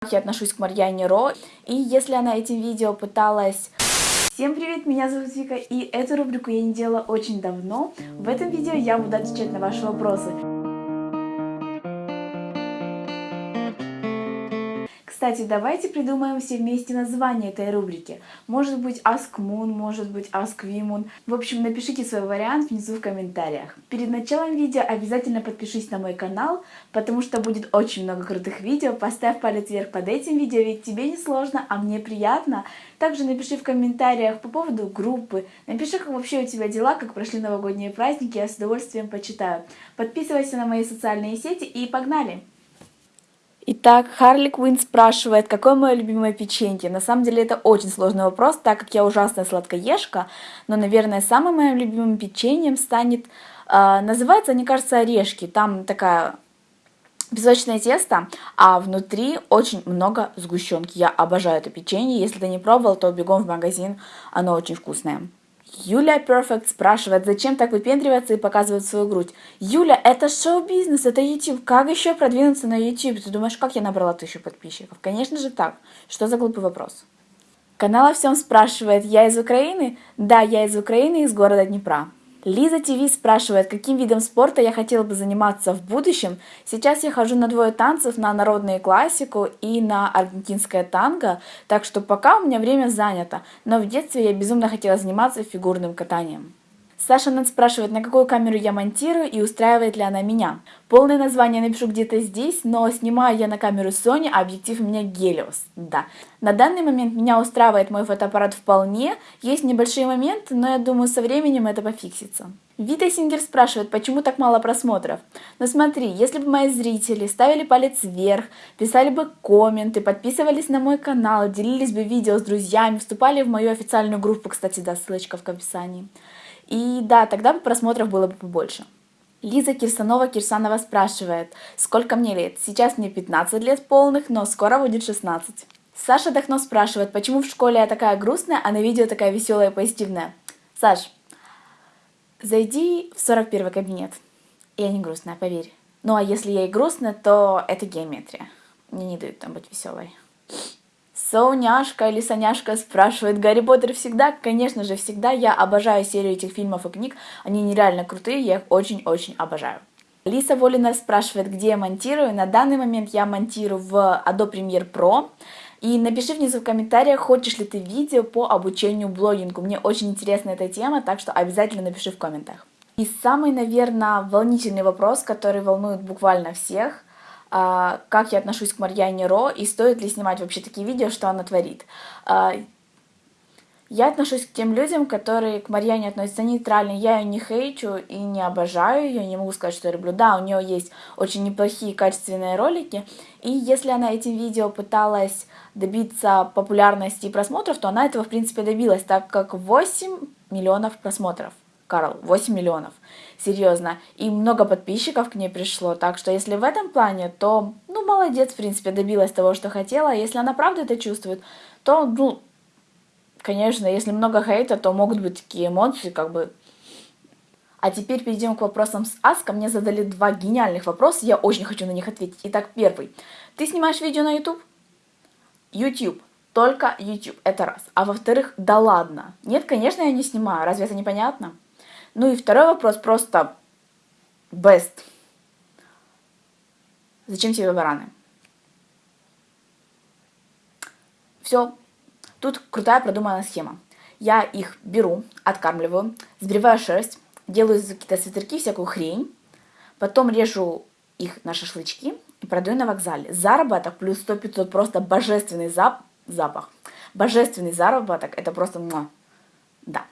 как я отношусь к Марьяне Ро. И если она этим видео пыталась... Всем привет, меня зовут Вика, и эту рубрику я не делала очень давно. В этом видео я буду отвечать на ваши вопросы. Кстати, давайте придумаем все вместе название этой рубрики. Может быть Ask Moon, может быть Ask Women. В общем, напишите свой вариант внизу в комментариях. Перед началом видео обязательно подпишись на мой канал, потому что будет очень много крутых видео. Поставь палец вверх под этим видео, ведь тебе не сложно, а мне приятно. Также напиши в комментариях по поводу группы, напиши, как вообще у тебя дела, как прошли новогодние праздники, я с удовольствием почитаю. Подписывайся на мои социальные сети и погнали! Итак, Харли Квин спрашивает, какое мое любимое печенье. На самом деле это очень сложный вопрос, так как я ужасная сладкоежка, но, наверное, самым моим любимым печеньем станет, э, называется, мне кажется, орешки. Там такая песочное тесто, а внутри очень много сгущенки. Я обожаю это печенье. Если ты не пробовал, то бегом в магазин, оно очень вкусное. Юля Перфект спрашивает, зачем так выпендриваться и показывать свою грудь? Юля, это шоу-бизнес, это YouTube. Как еще продвинуться на YouTube? Ты думаешь, как я набрала тысячу подписчиков? Конечно же так. Что за глупый вопрос? Канал о всем спрашивает, я из Украины? Да, я из Украины, из города Днепра. Лиза ТВ спрашивает, каким видом спорта я хотела бы заниматься в будущем. Сейчас я хожу на двое танцев, на народную классику и на аргентинское танго, так что пока у меня время занято, но в детстве я безумно хотела заниматься фигурным катанием. Саша нас спрашивает, на какую камеру я монтирую и устраивает ли она меня. Полное название напишу где-то здесь, но снимаю я на камеру Sony, а объектив у меня Helios. Да. На данный момент меня устраивает мой фотоаппарат вполне. Есть небольшие моменты, но я думаю, со временем это пофиксится. Вита Сингер спрашивает, почему так мало просмотров? Но смотри, если бы мои зрители ставили палец вверх, писали бы комменты, подписывались на мой канал, делились бы видео с друзьями, вступали в мою официальную группу, кстати, да, ссылочка в описании, и да, тогда бы просмотров было бы побольше. Лиза Кирсанова-Кирсанова спрашивает, сколько мне лет? Сейчас мне 15 лет полных, но скоро будет 16. Саша Дахно спрашивает, почему в школе я такая грустная, а на видео такая веселая и позитивная. Саш, зайди в 41 кабинет. Я не грустная, поверь. Ну а если я и грустная, то это геометрия. Мне не дают там быть веселой. Соняшка или Соняшка спрашивает, Гарри Поттер всегда? Конечно же, всегда. Я обожаю серию этих фильмов и книг. Они нереально крутые, я их очень-очень обожаю. Лиса Волина спрашивает, где я монтирую. На данный момент я монтирую в Adobe Premiere Pro. И напиши внизу в комментариях, хочешь ли ты видео по обучению блогингу. Мне очень интересна эта тема, так что обязательно напиши в комментах. И самый, наверное, волнительный вопрос, который волнует буквально всех – как я отношусь к Марьяне Ро и стоит ли снимать вообще такие видео, что она творит. А, я отношусь к тем людям, которые к Марьяне относятся нейтрально. Я ее не хейчу и не обожаю ее, не могу сказать, что я люблю. Да, у нее есть очень неплохие качественные ролики, и если она этим видео пыталась добиться популярности и просмотров, то она этого, в принципе, добилась, так как 8 миллионов просмотров. Карл, 8 миллионов. Серьезно. И много подписчиков к ней пришло. Так что если в этом плане, то, ну, молодец, в принципе, добилась того, что хотела. Если она правда это чувствует, то, ну, конечно, если много хейта, то могут быть такие эмоции, как бы... А теперь перейдем к вопросам с Аска. Мне задали два гениальных вопроса, я очень хочу на них ответить. Итак, первый. Ты снимаешь видео на YouTube? YouTube. Только YouTube, это раз. А во-вторых, да ладно. Нет, конечно, я не снимаю. Разве это непонятно? Ну и второй вопрос просто best. Зачем тебе бараны? Все. Тут крутая продуманная схема. Я их беру, откармливаю, сбриваю шерсть, делаю какие-то свитерки, всякую хрень, потом режу их на шашлычки и продаю на вокзале. Заработок плюс 100-500 просто божественный зап запах. Божественный заработок, это просто... Да.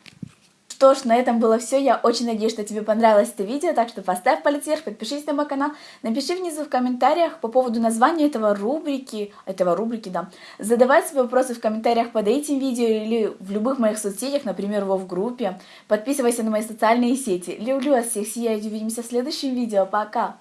Что ж, на этом было все. Я очень надеюсь, что тебе понравилось это видео, так что поставь палец вверх, подпишись на мой канал, напиши внизу в комментариях по поводу названия этого рубрики, этого рубрики, да. Задавай свои вопросы в комментариях под этим видео или в любых моих соцсетях, например, во в группе. Подписывайся на мои социальные сети. Люблю вас всех, сияйте, увидимся в следующем видео. Пока!